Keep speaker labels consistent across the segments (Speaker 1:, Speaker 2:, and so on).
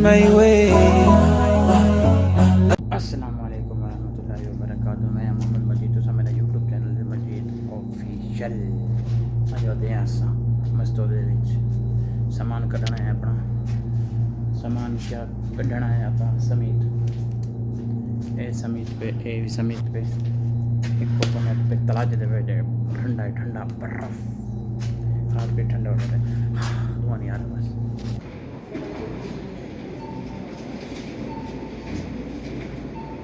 Speaker 1: my way.
Speaker 2: السلام علیکم ورحمۃ اللہ وبرکاتہ میں محمد مجید تو میرا یوٹیوب چینل مجید آفیشل مستور سامان کھڑنا ہے اپنا سامان کیا کھڑنا ہے آپ سمیت اے سمیت پہ اے سمیت پہ ایک فوٹو میں پہ تلاج دے بیٹھے ٹھنڈا ہے ٹھنڈا برف رات پہ ٹھنڈا ہو رہا ہے دھواں نہیں آ رہا بس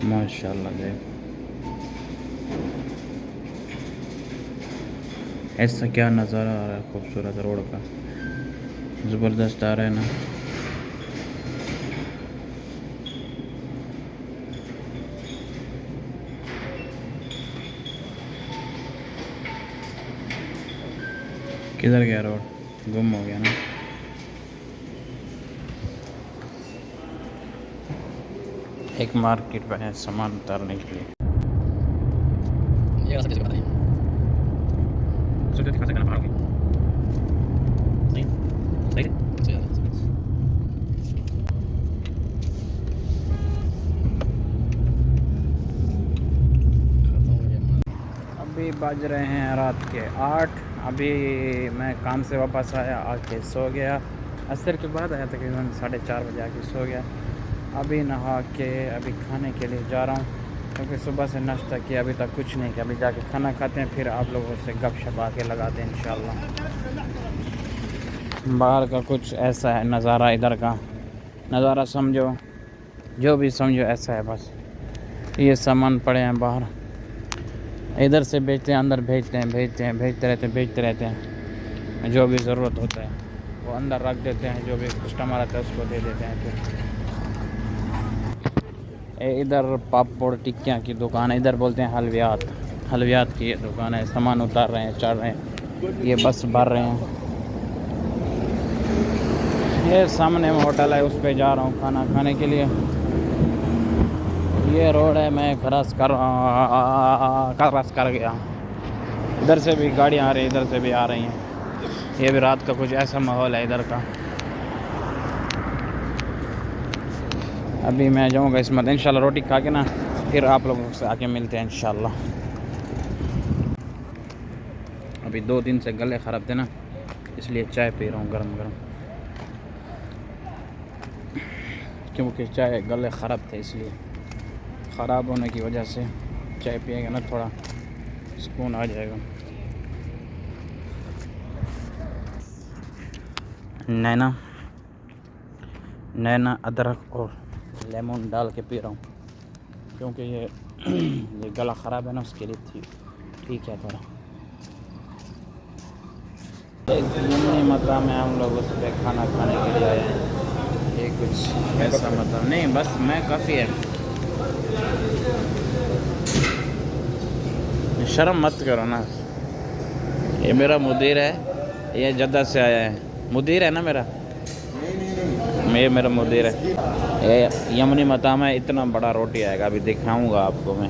Speaker 2: ماشاء اللہ گئے ایسا کیا نظارہ آ رہا ہے خوبصورت روڈ کا۔ زبردست آ رہا ہے نا۔ کدھر
Speaker 3: گیا روڈ؟ گم ہو گیا
Speaker 2: نا۔ ایک مارکیٹ میں ہے سامان
Speaker 3: اتارنے
Speaker 2: کے لیے۔
Speaker 3: ابھی بج رہے ہیں رات
Speaker 2: کے آٹھ۔ ابھی میں کام سے واپس آیا آ کے سو گیا۔ عصر کے بعد آیا تقریباً ساڑھے چار بجے آ کے سو گیا۔ ابھی نہا کے ابھی کھانے کے لیے جا رہا ہوں، کیونکہ صبح سے ناشتہ کیا، ابھی تک کچھ نہیں کیا۔ ابھی جا کے کھانا کھاتے ہیں، پھر آپ لوگوں سے گپ شپ آ کے لگاتے ہیں، انشاءاللہ۔ باہر کا کچھ ایسا ہے، نظارہ ادھر کا۔ نظارہ سمجھو، جو بھی سمجھو ایسا ہے بس۔ یہ سامان پڑے ہیں باہر۔ ادھر سے بیچتے ہیں، اندر بھیجتے ہیں بھیجتے ہیں، بھیجتے رہتے ہیں، بھیجتے رہتے ہیں۔ جو بھی ضرورت ہوتا ہے، وہ اندر رکھ دیتے ہیں، جو بھی کسٹمر آتا ہے، اس کو دے دیتے ہیں۔ پھر ادھر پاپ اور ٹکیاں کی دکان ہے، ادھر بولتے ہیں حلویات۔ حلویات کی یہ دکان ہے، سامان اتار رہے ہیں، چڑھ رہے ہیں، یہ بس بھر رہے ہیں۔ یہ سامنے میں ہوٹل ہے، اس پہ جا رہا ہوں کھانا کھانے کے لیے۔ یہ روڈ ہے، میں کراس کر کراس کر گیا۔ ادھر سے بھی گاڑیاں آ رہی ہیں، ادھر سے بھی آ رہی ہیں۔ یہ بھی رات کا کچھ ایسا ماحول ہے ادھر کا۔ ابھی میں جاؤں گا اس اسمت انشاءاللہ روٹی کھا کے نا، پھر آپ لوگوں سے آ کے ملتے ہیں انشاءاللہ۔ ابھی دو دن سے گلے خراب تھے نا، اس لیے چائے پی رہا ہوں گرم گرم۔ کیونکہ چائے گلے خراب تھے، اس لیے خراب ہونے کی وجہ سے چائے پیے گا نا، تھوڑا سکون آ جائے گا۔ نینا نینا ادرک اور لیمون ڈال کے پی رہا ہوں کیونکہ یہ یہ گلا خراب ہے نا اس کے لیے تھی ٹھیک ہے تھوڑا ضمنی مطلب میں ہم لوگ اس پہ کھانا کھانے کے لیے آئے ہیں یہ کچھ ایسا مطلب نہیں بس میں کافی ہے شرم مت کرو نا یہ میرا مدیر ہے یہ جدہ سے آیا ہے مدیر ہے نا میرا یہ میرا مدیر ہے۔ یمنی متام ہے اتنا بڑا
Speaker 4: روٹی آئے گا
Speaker 2: ابھی دکھاؤں گا آپ کو میں۔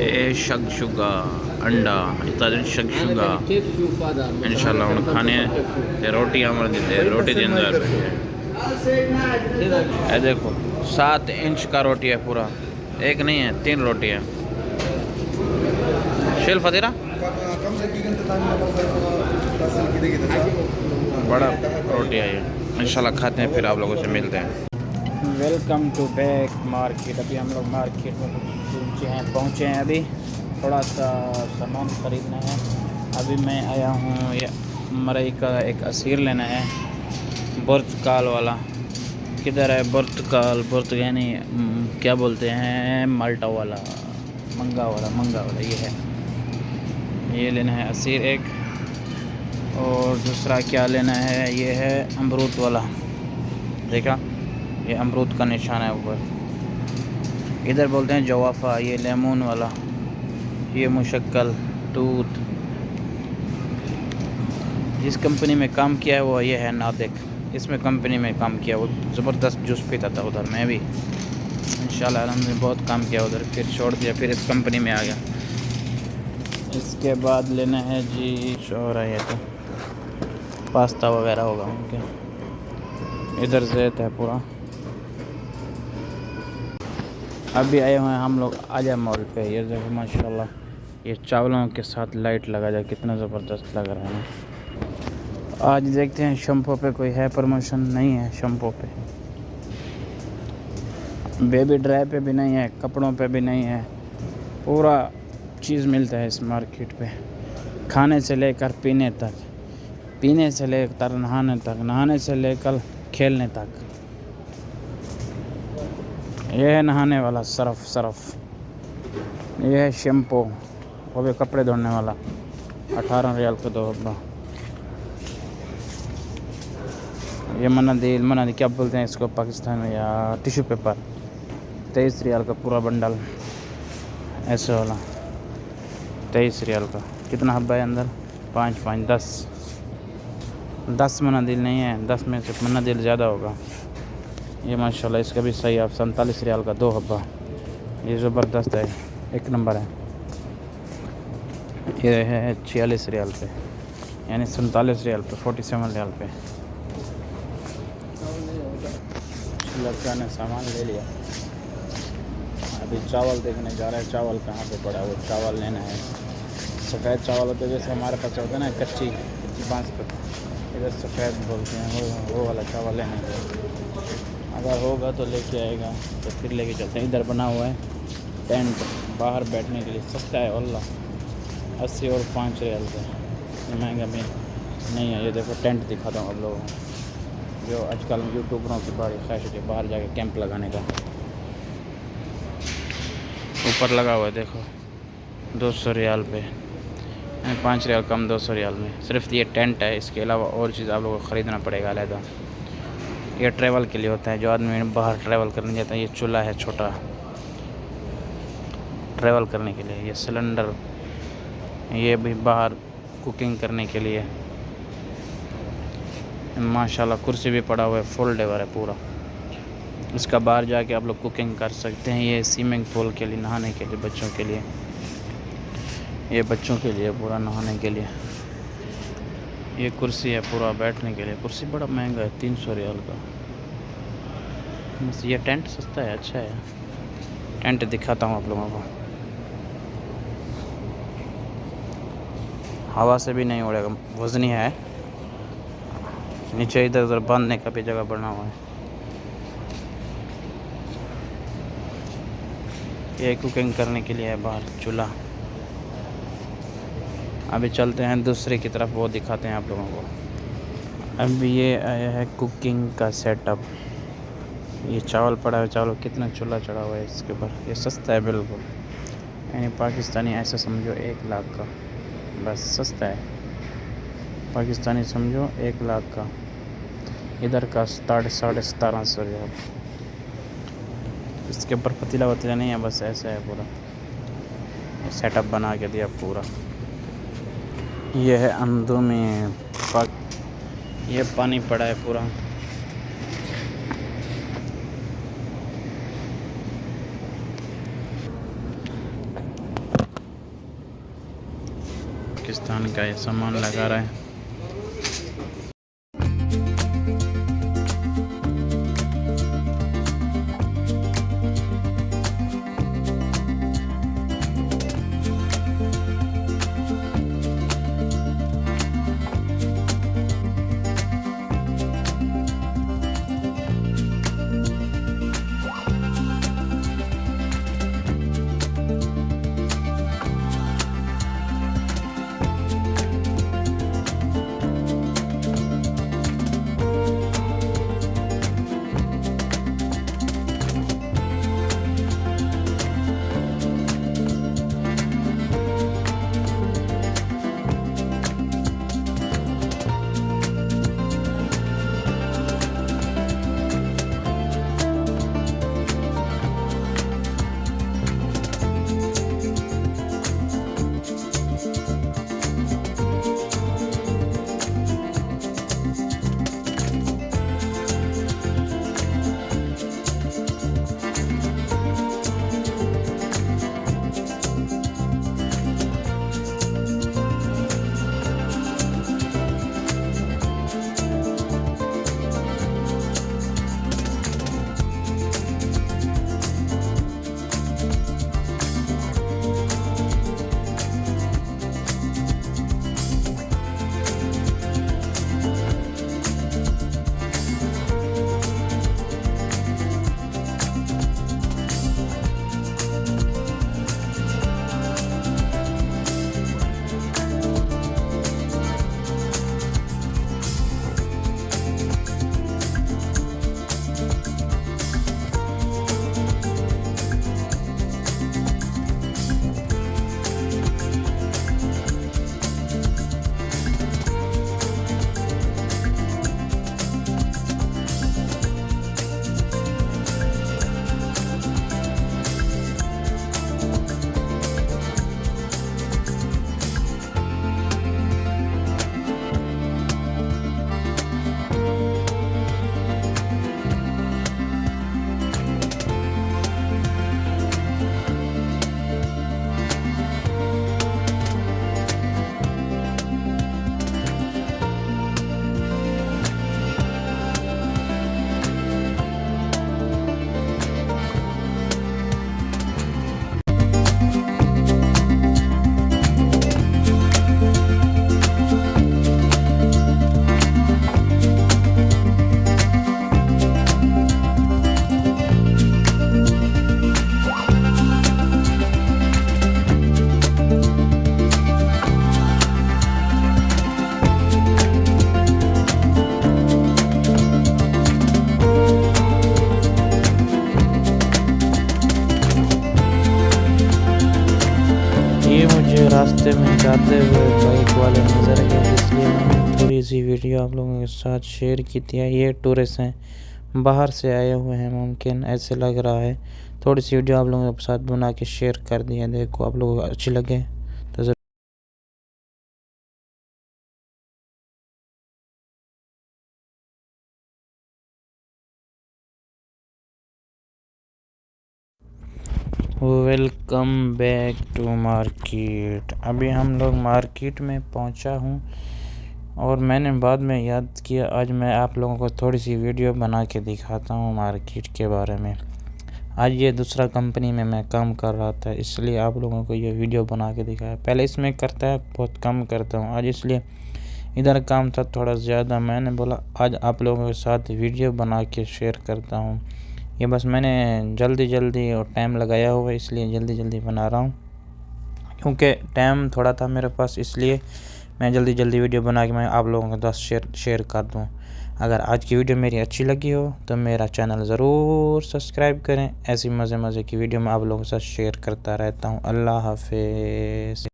Speaker 2: اے شگا انڈا شگا۔ انشاءاللہ کھانے روٹی دیتے روٹی اے دیکھو سات انچ کا روٹی ہے پورا۔ ایک نہیں ہے تین روٹی ہے شیل
Speaker 4: فتیرہ
Speaker 2: بڑا روٹی ہے یہ۔ انشاءاللہ کھاتے ہیں، پھر آپ لوگوں سے ملتے ہیں۔ ویلکم ٹو بیک مارکیٹ ابھی ہم لوگ مارکیٹ میں پہنچے ہیں پہنچے ہیں ابھی۔ تھوڑا سا سامان خریدنا ہے۔ ابھی میں آیا ہوں، یہ مرئی کا ایک اسیر لینا ہے۔ برتکال والا۔ کدھر ہے برتکال؟ برت یعنی کیا بولتے ہیں؟ مالٹا والا، منگا والا منگا والا، یہ ہے۔ یہ لینا ہے اسیر ایک اور دوسرا کیا لینا ہے؟ یہ ہے امرود والا۔ دیکھا؟ یہ امرود کا نشان ہے اوپر۔ ادھر بولتے ہیں جوافہ، یہ لیمون والا۔ یہ مشکل دودھ۔ جس کمپنی میں کام کیا ہے وہ یہ ہے نادک اس میں کمپنی میں کام کیا وہ زبردست جوس پیتا تھا ادھر۔ میں بھی انشاءاللہ الحمد نے بہت کام کیا ادھر۔ پھر چھوڑ دیا، پھر اس کمپنی میں آ گیا۔ اس کے بعد لینا ہے جی شو رہا ہے تو۔ پاستا وغیرہ ہوگا ان کے۔ ادھر زیت ہے پورا۔ ابھی آئے ہوئے ہیں ہم لوگ آجا مال پہ۔ یہ دیکھو ماشاء اللہ یہ چاولوں کے ساتھ لائٹ لگا جائے، کتنا زبردست لگ رہا ہے آج دیکھتے ہیں شمپو پہ کوئی ہے پروموشن؟ نہیں ہے شمپو پہ۔ بیبی ڈرائی پہ بھی نہیں ہے، کپڑوں پہ بھی نہیں ہے۔ پورا چیز ملتا ہے اس مارکیٹ پہ۔ کھانے سے لے کر پینے تک، پینے سے لے کر نہانے تک، نہانے سے لے کر کھیلنے تک۔ یہ ہے نہانے والا صرف صرف۔ یہ ہے شیمپو، وہ بھی کپڑے دھونے والا۔ اٹھارہ ریال کا دو ڈبہ یہ منادیل منادیل کیا بولتے ہیں اس کو پاکستان میں؟ یا ٹیشو پیپر۔ تیئیس ریال کا پورا بنڈل۔ ایسے والا۔ تیئیس ریال کا۔ کتنا حبہ ہے اندر؟ پانچ پانچ، دس۔ دس منادیل نہیں ہے۔ دس میں سے منادیل زیادہ ہوگا۔ یہ ماشاءاللہ اس کا بھی صحیح آپ سینتالیس ریال کا دو حبہ۔ یہ زبردست ہے۔ ایک نمبر ہے۔ یہ ہے چھیالیس ریال پہ۔ یعنی سینتالیس ریال پہ، فورٹی سیون ریال پہ۔ لڑکا نے سامان لے لیا۔ ابھی چاول دیکھنے جا رہا ہے، چاول کہاں پہ پڑا وہ چاول لینا ہے۔ سفید چاول ہوتے جیسے ہمارے پاس ہوتا ہے نا، کچی کچی بانس کا۔ ادھر سفید بولتے ہیں، وہ وہ والا چاول لینا ہے۔ اگر ہوگا تو لے کے آئے گا۔ تو پھر لے کے چلتے ہیں۔ ادھر بنا ہوا ہے ٹینٹ، باہر بیٹھنے کے لیے۔ سستا ہے اللہ اسی اور پانچ ریال کا۔ یہ مہنگا بھی نہیں ہے۔ یہ دیکھو، ٹینٹ دکھاتا ہوں آپ لوگوں کو۔ جو آج کل یوٹیوبروں کی بڑی خواہش ہوتی ہے، باہر جا کے کیمپ لگانے کا۔ اوپر لگا ہوا ہے، دیکھو۔ دو سو ریال پہ۔ یعنی پانچ ریال کم دو سو ریال میں۔ صرف یہ ٹینٹ ہے، اس کے علاوہ اور چیز آپ لوگوں کو خریدنا پڑے گا علیحدہ۔ یہ ٹریول کے لیے ہوتا ہے، جو آدمی باہر ٹریول کرنے جاتا ہے، یہ چولہا ہے چھوٹا۔ ٹریول کرنے کے لیے، یہ سلنڈر یہ بھی باہر کوکنگ کرنے کے لیے۔ ماشاءاللہ، کرسی بھی پڑا ہوا ہے فل ڈیور ہے پورا۔ اس کا باہر جا کے آپ لوگ کوکنگ کر سکتے ہیں، یہ سوئمنگ پول کے لیے، نہانے کے لیے، بچوں کے لیے۔ یہ بچوں کے لیے، پورا نہانے کے لیے۔ یہ کرسی ہے پورا بیٹھنے کے لیے۔ کرسی بڑا مہنگا ہے، تین سو ریال کا۔ بس یہ ٹینٹ سستا ہے اچھا ہے۔ ٹینٹ دکھاتا ہوں آپ لوگوں کو۔ ہوا سے بھی نہیں اڑے گا، وزنی ہے۔ نیچے ادھر ادھر باندھنے کا بھی جگہ بنا ہوا ہے۔ یہ کوکنگ کرنے کے لیے ہے باہر، چولہا۔ ابھی چلتے ہیں دوسرے کی طرف، وہ دکھاتے ہیں آپ لوگوں کو۔ اب یہ آیا ہے کوکنگ کا سیٹ اپ یہ چاول پڑا ہے، چاول کتنا چولہا چڑھا ہوا ہے اس کے اوپر۔ یہ سستا ہے بالکل۔ یعنی پاکستانی ایسا سمجھو ایک لاکھ کا۔ بس سستا ہے۔ پاکستانی سمجھو ایک لاکھ کا۔ ادھر کا ساڑھے ساڑھے ستارہ سو ریال اس کے اوپر پتیلا وتیلا نہیں ہے، بس ایسا ہے پورا۔ سیٹ اپ بنا کے دیا پورا۔ یہ ہے اندو میں پاک یہ پانی پڑا ہے پورا۔ پاکستان کا یہ سامان لگا رہا ہے۔ ساتھ شیئر کی تھی یہ ٹورسٹ ہیں۔ باہر سے آئے ہوئے ہیں، ممکن ایسے لگ رہا ہے۔ تھوڑی سی ویڈیو آپ لوگوں کے ساتھ بنا کے شیئر کر دی ہے دیکھو، آپ لوگوں کو اچھی لگے تو ضرور ویلکم بیک ٹو مارکیٹ۔ ابھی ہم لوگ مارکیٹ میں پہنچا ہوں۔ اور میں نے بعد میں یاد کیا، آج میں آپ لوگوں کو تھوڑی سی ویڈیو بنا کے دکھاتا ہوں مارکیٹ کے بارے میں۔ آج یہ دوسرا کمپنی میں میں کام کر رہا تھا، اس لیے آپ لوگوں کو یہ ویڈیو بنا کے دکھایا۔ پہلے اس میں کرتا ہے، بہت کم کرتا ہوں۔ آج اس لیے ادھر کام تھا تھوڑا زیادہ۔ میں نے بولا، آج آپ لوگوں کے ساتھ ویڈیو بنا کے شیئر کرتا ہوں۔ یہ بس میں نے جلدی جلدی اور ٹائم لگایا ہوا اس لیے جلدی جلدی بنا رہا ہوں۔ کیونکہ ٹائم تھوڑا تھا میرے پاس، اس لیے میں جلدی جلدی ویڈیو بنا کے میں آپ لوگوں کے ساتھ شیئر شیئر کر دوں۔ اگر آج کی ویڈیو میری اچھی لگی ہو تو میرا چینل ضرور سبسکرائب کریں۔ ایسی مزے مزے کی ویڈیو میں آپ لوگوں کے ساتھ شیئر کرتا رہتا ہوں۔ اللہ حافظ۔